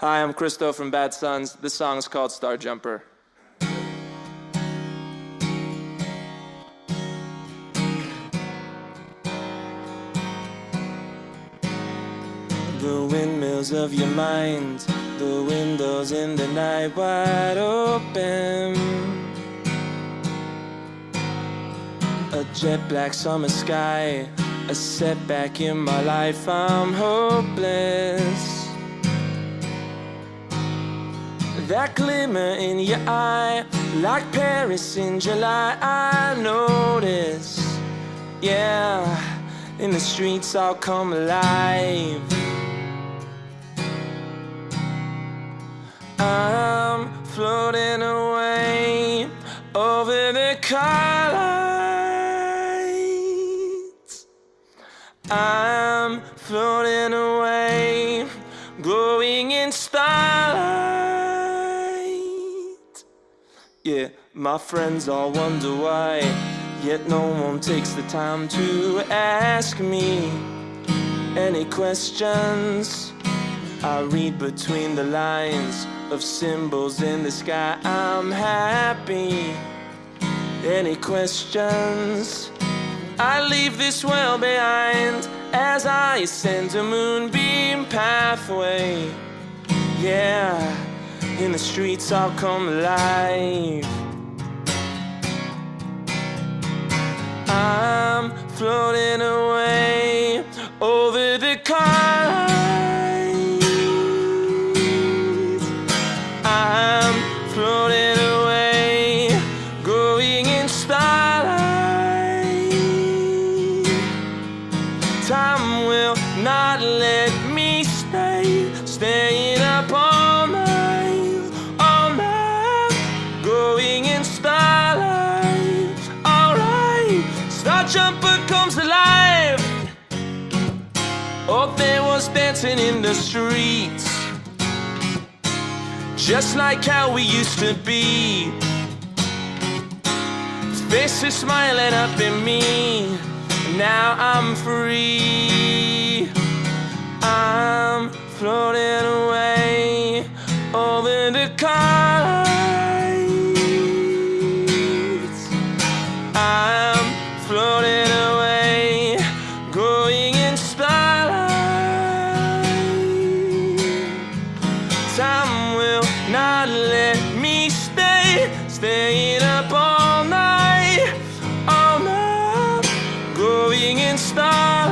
Hi, I'm Christo from Bad Sons. This song is called Star Jumper. The windmills of your mind, the windows in the night wide open. A jet black summer sky, a setback in my life, I'm hopeless. That glimmer in your eye, like Paris in July, I notice. Yeah, in the streets I'll come alive. I'm floating away over the car lights. I'm floating away, glowing in. Yeah, my friends all wonder why, yet no one takes the time to ask me any questions. I read between the lines of symbols in the sky. I'm happy. Any questions? I leave this world behind as I ascend a moonbeam pathway. Yeah, in the streets I'll come alive. I'm floating away over the lights. I'm floating away, going in starlight. Time will not let me stay, staying up dancing in the streets, just like how we used to be. Faces smiling up at me. Now I'm free. I'm floating away over the car stars.